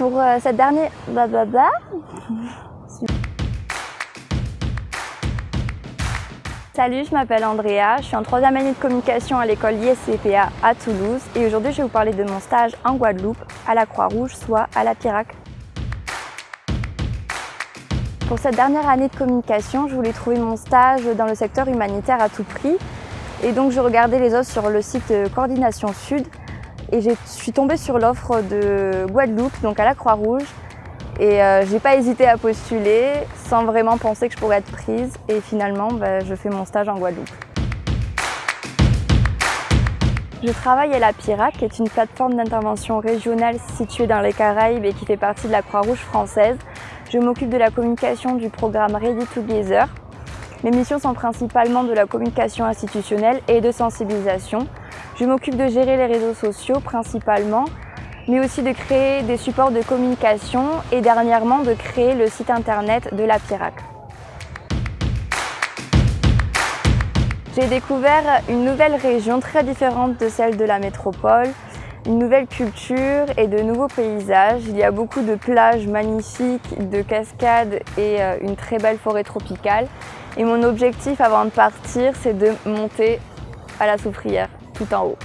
pour euh, cette dernière... Salut, je m'appelle Andrea, je suis en troisième année de communication à l'école ISCPA à Toulouse et aujourd'hui je vais vous parler de mon stage en Guadeloupe à la Croix-Rouge, soit à la Pirac. Pour cette dernière année de communication, je voulais trouver mon stage dans le secteur humanitaire à tout prix. Et donc je regardais les offres sur le site Coordination Sud et je suis tombée sur l'offre de Guadeloupe, donc à la Croix-Rouge. Et euh, j'ai pas hésité à postuler sans vraiment penser que je pourrais être prise. Et finalement, bah, je fais mon stage en Guadeloupe. Je travaille à la PIRAC, qui est une plateforme d'intervention régionale située dans les Caraïbes et qui fait partie de la Croix-Rouge française. Je m'occupe de la communication du programme Ready Together. Mes missions sont principalement de la communication institutionnelle et de sensibilisation. Je m'occupe de gérer les réseaux sociaux principalement, mais aussi de créer des supports de communication et dernièrement de créer le site internet de la PIRAC. J'ai découvert une nouvelle région très différente de celle de la métropole, une nouvelle culture et de nouveaux paysages. Il y a beaucoup de plages magnifiques, de cascades et euh, une très belle forêt tropicale. Et mon objectif avant de partir, c'est de monter à la soufrière tout en haut.